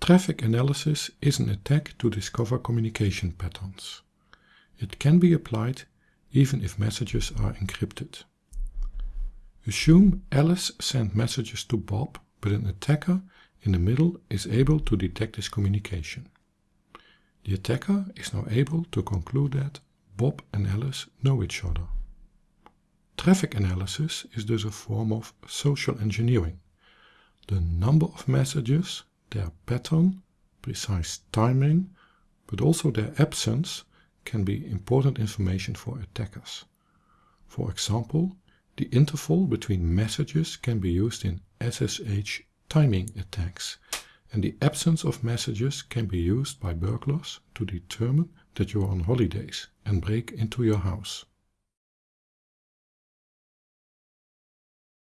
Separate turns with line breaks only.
Traffic analysis is an attack to discover communication patterns. It can be applied even if messages are encrypted. Assume Alice sent messages to Bob, but an attacker in the middle is able to detect this communication. The attacker is now able to conclude that Bob and Alice know each other. Traffic analysis is thus a form of social engineering. The number of messages, their pattern, precise timing, but also their absence can be important information for attackers. For example, the interval between messages can be used in SSH timing attacks, and the absence of messages can be used by burglars to determine that you are on holidays and break into your house.